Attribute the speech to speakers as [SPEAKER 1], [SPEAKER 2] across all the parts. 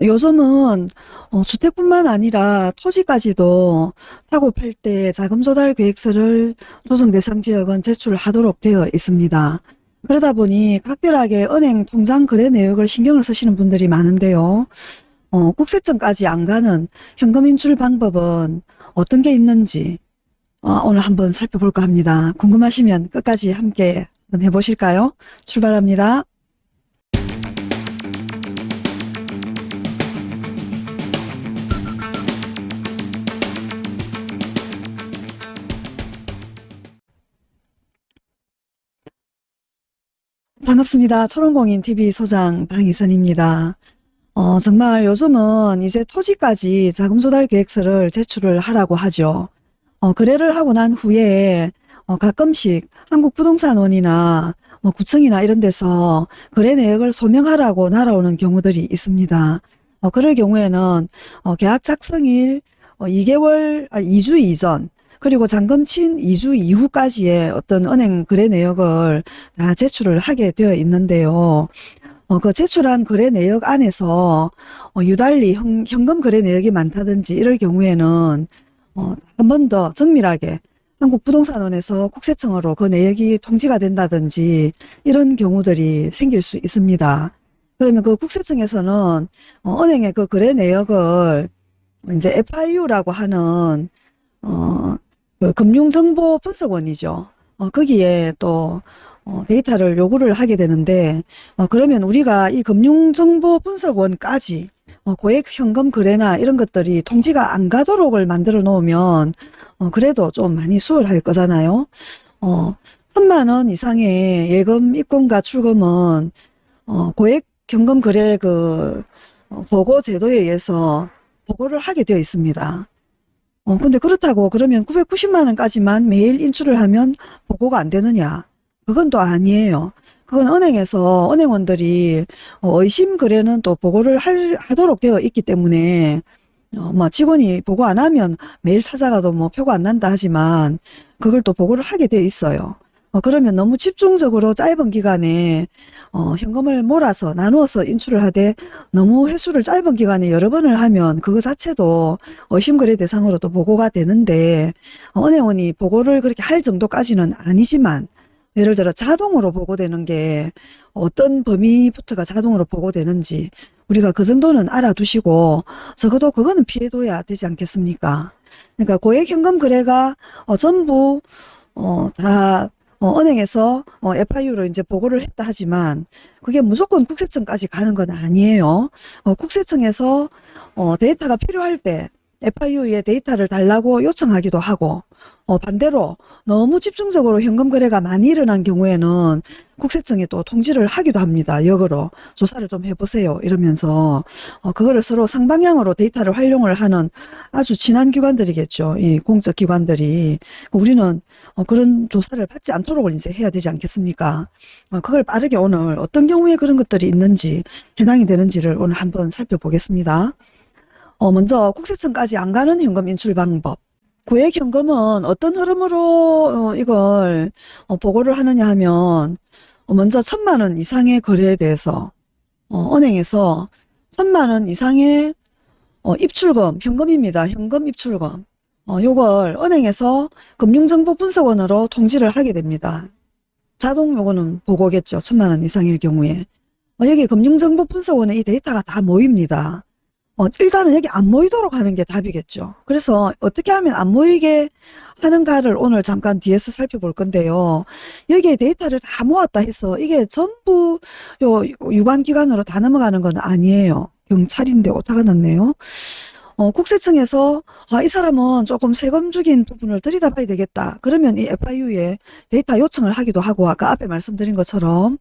[SPEAKER 1] 요즘은 어, 주택뿐만 아니라 토지까지도 사고 팔 때 자금 조달 계획서를 조정 대상 지역은 제출하도록 되어 있습니다. 그러다 보니 각별하게 은행 통장 거래 내역을 신경을 쓰시는 분들이 많은데요. 어, 국세청까지 안 가는 현금 인출 방법은 어떤 게 있는지 어, 오늘 한번 살펴볼까 합니다. 궁금하시면 끝까지 함께 해보실까요? 출발합니다. 반갑습니다. 초롱공인 TV 소장 방희선입니다. 어, 정말 요즘은 이제 토지까지 자금 조달 계획서를 제출을 하라고 하죠. 어, 거래를 하고 난 후에 어, 가끔씩 한국부동산원이나 뭐 구청이나 이런 데서 거래 내역을 소명하라고 날아오는 경우들이 있습니다. 어, 그럴 경우에는 어, 계약 작성일 어, 2개월, 아, 2주 이전 그리고 잔금 친 2주 이후까지의 어떤 은행 거래 내역을 다 제출을 하게 되어 있는데요. 어, 그 제출한 거래 내역 안에서 어, 유달리 현, 현금 거래 내역이 많다든지 이럴 경우에는 어, 한 번 더 정밀하게 한국부동산원에서 국세청으로 그 내역이 통지가 된다든지 이런 경우들이 생길 수 있습니다. 그러면 그 국세청에서는 어, 은행의 그 거래 내역을 이제 FIU라고 하는 어, 그 금융정보 분석원이죠. 어, 거기에 또 어, 데이터를 요구를 하게 되는데 어, 그러면 우리가 이 금융정보 분석원까지 어, 고액 현금 거래나 이런 것들이 통지가 안 가도록을 만들어 놓으면 어, 그래도 좀 많이 수월할 거잖아요. 어, 천만 원 이상의 예금 입금과 출금은 어, 고액 현금 거래 그 어, 보고 제도에 의해서 보고를 하게 되어 있습니다. 어, 근데 그렇다고 그러면 990만 원까지만 매일 인출을 하면 보고가 안 되느냐? 그건 또 아니에요. 그건 은행에서 은행원들이 어, 의심 거래는 또 보고를 할, 하도록 되어 있기 때문에 어, 뭐 직원이 보고 안 하면 매일 찾아가도 뭐 표가 안 난다 하지만 그걸 또 보고를 하게 되어 있어요. 어, 그러면 너무 집중적으로 짧은 기간에 어, 현금을 몰아서 나누어서 인출을 하되 너무 횟수를 짧은 기간에 여러 번을 하면 그거 자체도 의심거래 대상으로 또 보고가 되는데 어, 은행원이 보고를 그렇게 할 정도까지는 아니지만 예를 들어 자동으로 보고되는 게 어떤 범위부터가 자동으로 보고되는지 우리가 그 정도는 알아두시고 적어도 그거는 피해둬야 되지 않겠습니까? 그러니까 고액 현금 거래가 어, 전부 어, 다 어, 은행에서 어, FIU로 이제 보고를 했다 하지만 그게 무조건 국세청까지 가는 건 아니에요. 어, 국세청에서 어, 데이터가 필요할 때 FIU에 데이터를 달라고 요청하기도 하고 어, 반대로 너무 집중적으로 현금 거래가 많이 일어난 경우에는 국세청에 또 통지를 하기도 합니다. 역으로 조사를 좀 해보세요. 이러면서 어, 그거를 서로 상방향으로 데이터를 활용을 하는 아주 친한 기관들이겠죠. 이 공적 기관들이 우리는 어, 그런 조사를 받지 않도록 이제 해야 되지 않겠습니까? 어, 그걸 빠르게 오늘 어떤 경우에 그런 것들이 있는지 해당이 되는지를 오늘 한번 살펴보겠습니다. 어, 먼저 국세청까지 안 가는 현금 인출 방법. 고액 현금은 어떤 흐름으로 어, 이걸 어, 보고를 하느냐 하면 어, 먼저 천만 원 이상의 거래에 대해서 어, 은행에서 천만 원 이상의 어, 입출금, 현금입니다. 현금 입출금. 어, 요걸 은행에서 금융정보분석원으로 통지를 하게 됩니다. 자동 요거는 보고겠죠. 천만 원 이상일 경우에. 어, 여기 금융정보분석원에 이 데이터가 다 모입니다. 어, 일단은 여기 안 모이도록 하는 게 답이겠죠. 그래서 어떻게 하면 안 모이게 하는가를 오늘 잠깐 뒤에서 살펴볼 건데요. 여기에 데이터를 다 모았다 해서 이게 전부 요 유관기관으로 다 넘어가는 건 아니에요. 경찰인데 오타가 났네요. 어, 국세청에서 아, 이 사람은 조금 세금 죽인 부분을 들여다봐야 되겠다. 그러면 이 FIU에 데이터 요청을 하기도 하고 아까 앞에 말씀드린 것처럼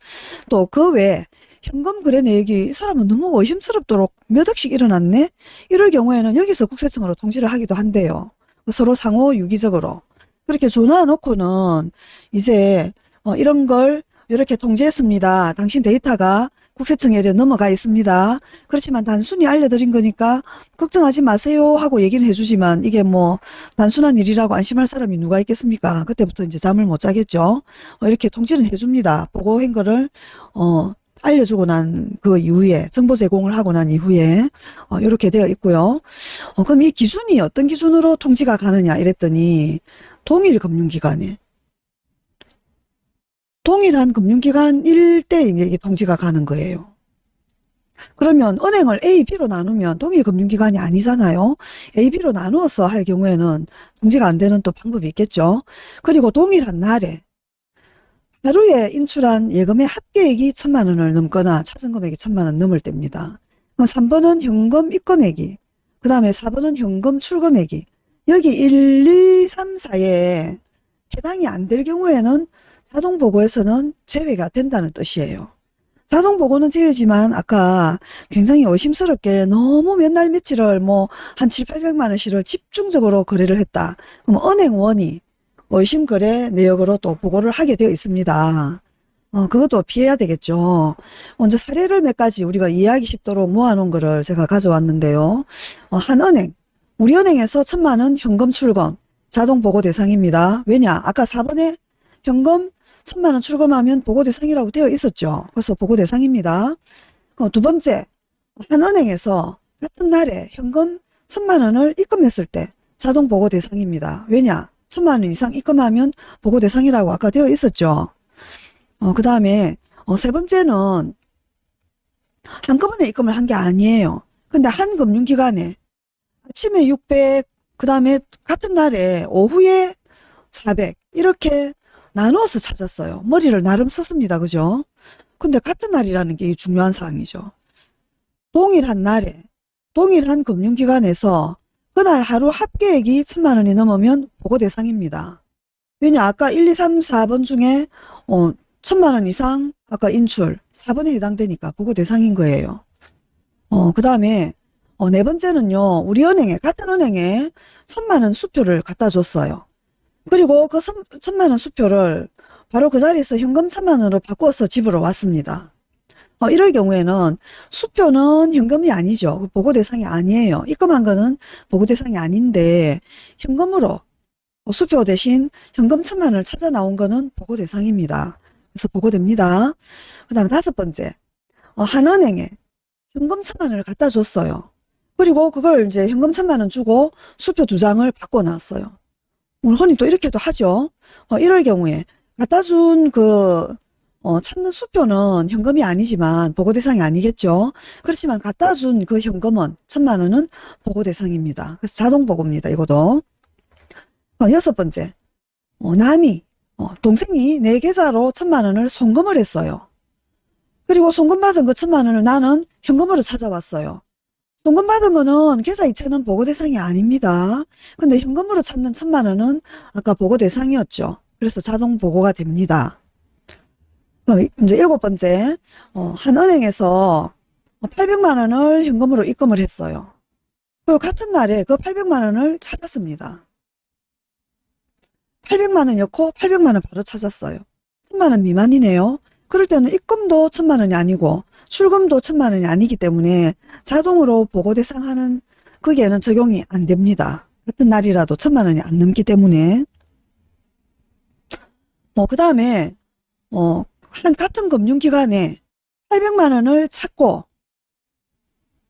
[SPEAKER 1] 또 그 외에 현금 거래 내역이 이 사람은 너무 의심스럽도록 몇 억씩 일어났네? 이럴 경우에는 여기서 국세청으로 통지를 하기도 한대요. 서로 상호 유기적으로. 그렇게 전화 놓고는 이제 어, 이런 걸 이렇게 통지했습니다. 당신 데이터가 국세청에 넘어가 있습니다. 그렇지만 단순히 알려드린 거니까 걱정하지 마세요 하고 얘기는 해주지만 이게 뭐 단순한 일이라고 안심할 사람이 누가 있겠습니까? 그때부터 이제 잠을 못 자겠죠. 어, 이렇게 통지는 해줍니다. 보고한 거를 어, 알려주고 난 그 이후에 정보 제공을 하고 난 이후에 어, 이렇게 되어 있고요. 어, 그럼 이 기준이 어떤 기준으로 통지가 가느냐 이랬더니 동일 금융기관에 동일한 금융기관 일대 이게 통지가 가는 거예요. 그러면 은행을 A, B로 나누면 동일 금융기관이 아니잖아요. A, B로 나누어서 할 경우에는 통지가 안 되는 또 방법이 있겠죠. 그리고 동일한 날에 하루에 인출한 예금의 합계액이 천만 원을 넘거나 차증 금액이 천만 원 넘을 때입니다. 3번은 현금 입금액이, 그 다음에 4번은 현금 출금액이, 여기 1, 2, 3, 4에 해당이 안 될 경우에는 자동보고에서는 제외가 된다는 뜻이에요. 자동보고는 제외지만 아까 굉장히 의심스럽게 너무 몇 날 며칠을 뭐 한 7, 800만 원씩을 집중적으로 거래를 했다. 그럼 은행원이 의심 거래 내역으로 또 보고를 하게 되어 있습니다. 어, 그것도 피해야 되겠죠. 먼저 사례를 몇 가지 우리가 이해하기 쉽도록 모아놓은 거를 제가 가져왔는데요. 어, 한 은행, 우리 은행에서 천만 원 현금 출금, 자동 보고 대상입니다. 왜냐? 아까 4번에 현금 천만 원 출금하면 보고 대상이라고 되어 있었죠. 그래서 보고 대상입니다. 어, 두 번째, 한 은행에서 같은 날에 현금 천만 원을 입금했을 때 자동 보고 대상입니다. 왜냐? 천만 원 이상 입금하면 보고 대상이라고 아까 되어 있었죠. 어, 그 다음에 어, 세 번째는 한꺼번에 입금을 한 게 아니에요. 근데 한 금융기관에 아침에 600, 그 다음에 같은 날에 오후에 400 이렇게 나누어서 찾았어요. 머리를 나름 썼습니다. 그죠? 근데 같은 날이라는 게 중요한 사항이죠. 동일한 날에 동일한 금융기관에서 그날 하루 합계액이 천만 원이 넘으면 보고 대상입니다. 왜냐 아까 1, 2, 3, 4번 중에 어, 천만 원 이상 아까 인출 4번에 해당되니까 보고 대상인 거예요. 어, 그 다음에 어, 네 번째는요. 우리 은행에 같은 은행에 천만 원 수표를 갖다 줬어요. 그리고 그 선- 천만 원 수표를 바로 그 자리에서 현금 천만 원으로 바꿔서 집으로 왔습니다. 어, 이럴 경우에는 수표는 현금이 아니죠. 그 보고 대상이 아니에요. 입금한 거는 보고 대상이 아닌데 현금으로 어, 수표 대신 현금 천만 원을 찾아 나온 거는 보고 대상입니다. 그래서 보고됩니다. 그 다음에 다섯 번째, 어, 한 은행에 현금 천만 원을 갖다 줬어요. 그리고 그걸 이제 현금 천만 원 주고 수표 두 장을 바꿔 놨어요. 오늘 흔히 또 이렇게도 하죠. 어, 이럴 경우에 갖다 준 그, 어, 찾는 수표는 현금이 아니지만 보고 대상이 아니겠죠. 그렇지만 갖다 준 그 현금은 천만 원은 보고 대상입니다. 그래서 자동 보고입니다. 이거도. 어, 여섯 번째, 어, 남이, 어, 동생이 내 계좌로 천만 원을 송금을 했어요. 그리고 송금받은 그 천만 원을 나는 현금으로 찾아왔어요. 송금받은 거는 계좌 이체는 보고 대상이 아닙니다. 근데 현금으로 찾는 천만 원은 아까 보고 대상이었죠. 그래서 자동 보고가 됩니다. 어, 이제 일곱 번째, 어, 한 은행에서 800만 원을 현금으로 입금을 했어요. 그 같은 날에 그 800만 원을 찾았습니다. 800만 원이었고 800만 원 바로 찾았어요. 1000만 원 미만이네요. 그럴 때는 입금도 1000만 원이 아니고 출금도 1000만 원이 아니기 때문에 자동으로 보고 대상하는 거기에는 적용이 안 됩니다. 같은 날이라도 1000만 원이 안 넘기 때문에 뭐그 다음에 어, 한 같은 금융기관에 800만 원을 찾고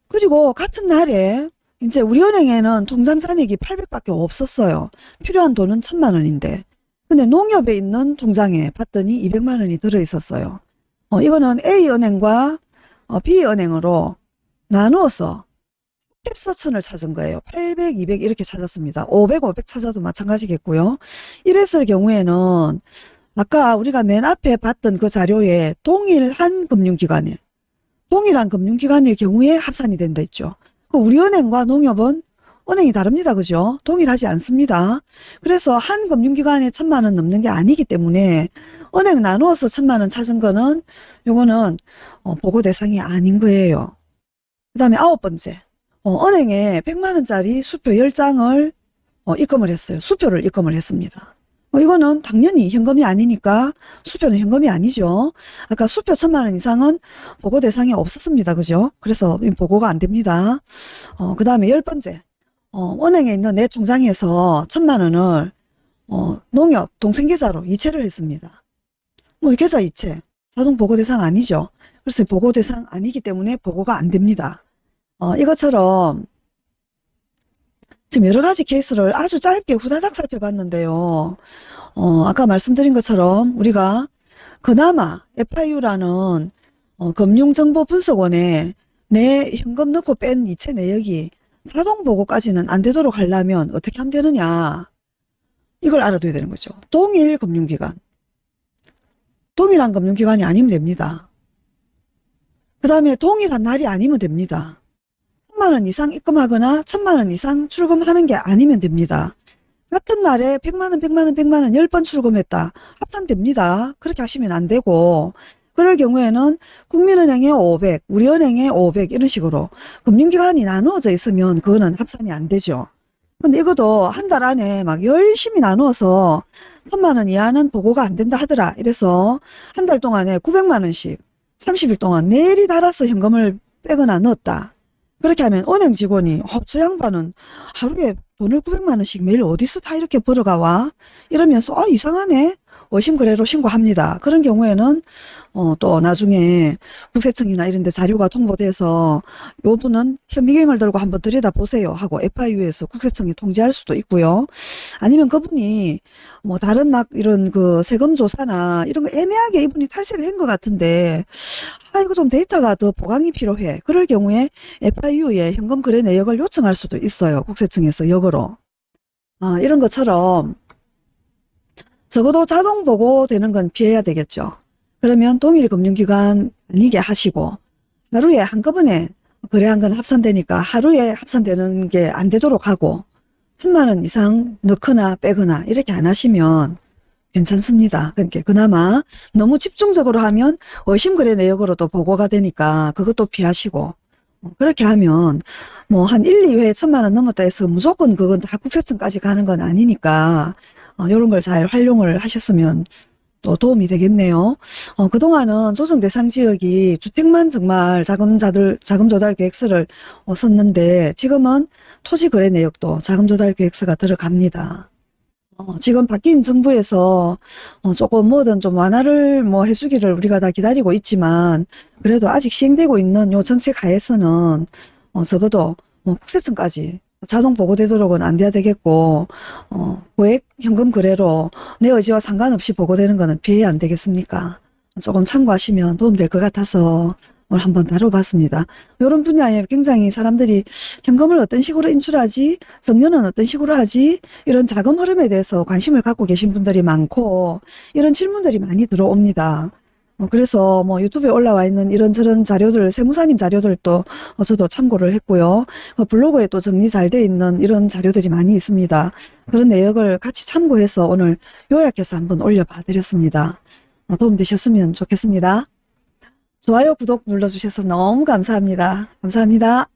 [SPEAKER 1] 그리고 같은 날에 이제 우리 은행에는 통장 잔액이 800밖에 없었어요. 필요한 돈은 1000만 원인데 근데 농협에 있는 통장에 봤더니 200만 원이 들어 있었어요. 어, 이거는 A은행과 어, B은행으로 나누어서 팩서천을 찾은 거예요. 800, 200 이렇게 찾았습니다. 500, 500 찾아도 마찬가지겠고요. 이랬을 경우에는 아까 우리가 맨 앞에 봤던 그 자료에 동일한 금융기관에 동일한 금융기관일 경우에 합산이 된다 했죠. 그 우리 은행과 농협은 은행이 다릅니다. 그죠? 동일하지 않습니다. 그래서 한 금융기관에 천만 원 넘는 게 아니기 때문에 은행 나누어서 천만 원 찾은 거는 요거는 어, 보고 대상이 아닌 거예요. 그 다음에 아홉 번째 어, 은행에 100만 원짜리 수표 10장을 어, 입금을 했어요. 수표를 입금을 했습니다. 어, 이거는 당연히 현금이 아니니까 수표는 현금이 아니죠. 아까 수표 천만 원 이상은 보고 대상이 없었습니다. 그죠? 그래서 이 보고가 안 됩니다. 어, 그 다음에 열 번째 어, 은행에 있는 내 통장에서 천만 원을 어, 농협 동생 계좌로 이체를 했습니다. 뭐이 계좌 이체 자동 보고 대상 아니죠. 그래서 보고 대상 아니기 때문에 보고가 안 됩니다. 어, 이것처럼 지금 여러 가지 케이스를 아주 짧게 후다닥 살펴봤는데요. 어, 아까 말씀드린 것처럼 우리가 그나마 FIU라는 어, 금융정보분석원에 내 현금 넣고 뺀 이체 내역이 자동 보고까지는 안 되도록 하려면 어떻게 하면 되느냐. 이걸 알아둬야 되는 거죠. 동일 금융기관. 동일한 금융기관이 아니면 됩니다. 그 다음에 동일한 날이 아니면 됩니다. 3만원 이상 입금하거나 1000만원 이상 출금하는 게 아니면 됩니다. 같은 날에 100만원, 100만원, 100만원 10번 출금했다. 합산됩니다. 그렇게 하시면 안 되고 그럴 경우에는 국민은행에 500, 우리은행에 500 이런 식으로 금융기관이 나누어져 있으면 그거는 합산이 안 되죠. 근데 이것도 한 달 안에 막 열심히 나누어서 3만원 이하는 보고가 안 된다 하더라. 이래서 한 달 동안에 900만원씩 30일 동안 내리 달아서 현금을 빼거나 넣었다. 그렇게 하면 은행 직원이 어, 저 양반은 하루에 돈을 900만 원씩 매일 어디서 다 이렇게 벌어가 와? 이러면서 어, 이상하네. 의심거래로 신고합니다. 그런 경우에는 어, 또 나중에 국세청이나 이런 데 자료가 통보돼서 요 분은 현미경을 들고 한번 들여다보세요 하고 FIU에서 국세청에 통지할 수도 있고요. 아니면 그분이 뭐 다른 막 이런 그 세금 조사나 이런 거 애매하게 이분이 탈세를 한 것 같은데 아 이거 좀 데이터가 더 보강이 필요해. 그럴 경우에 FIU에 현금 거래 내역을 요청할 수도 있어요. 국세청에서 역으로. 아, 이런 것처럼 적어도 자동 보고되는 건 피해야 되겠죠. 그러면 동일 금융기관 아니게 하시고 하루에 한꺼번에 거래한 건 합산되니까 하루에 합산되는 게 안 되도록 하고 3만 원 이상 넣거나 빼거나 이렇게 안 하시면 괜찮습니다. 그러니까 그나마 너무 집중적으로 하면 의심거래 내역으로도 보고가 되니까 그것도 피하시고 어, 그렇게 하면 뭐 한 1, 2회 천만 원 넘었다 해서 무조건 그건 다 국세청까지 가는 건 아니니까 어, 이런 걸 잘 활용을 하셨으면 또 도움이 되겠네요. 어, 그동안은 조정 대상 지역이 주택만 정말 자금자들, 자금 조달 계획서를 어, 썼는데 지금은 토지 거래 내역도 자금 조달 계획서가 들어갑니다. 어, 지금 바뀐 정부에서 어, 조금 뭐든 좀 완화를 뭐 해주기를 우리가 다 기다리고 있지만 그래도 아직 시행되고 있는 요 정책 하에서는 어, 적어도 뭐 국세청까지 자동 보고되도록은 안 돼야 되겠고 어, 고액 현금 거래로 내 의지와 상관없이 보고되는 거는 피해야 안 되겠습니까? 조금 참고하시면 도움될 것 같아서 오늘 한번 다뤄봤습니다. 이런 분야에 굉장히 사람들이 현금을 어떤 식으로 인출하지, 정년은 어떤 식으로 하지, 이런 자금 흐름에 대해서 관심을 갖고 계신 분들이 많고 이런 질문들이 많이 들어옵니다. 어, 그래서 뭐 유튜브에 올라와 있는 이런저런 자료들, 세무사님 자료들도 어, 저도 참고를 했고요. 어, 블로그에 또 정리 잘 돼 있는 이런 자료들이 많이 있습니다. 그런 내역을 같이 참고해서 오늘 요약해서 한번 올려봐 드렸습니다. 어, 도움 되셨으면 좋겠습니다. 좋아요, 구독 눌러주셔서 너무 감사합니다. 감사합니다.